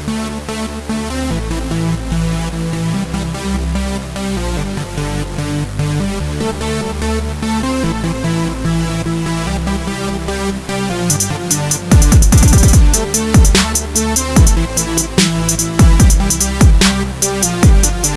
We'll be right back.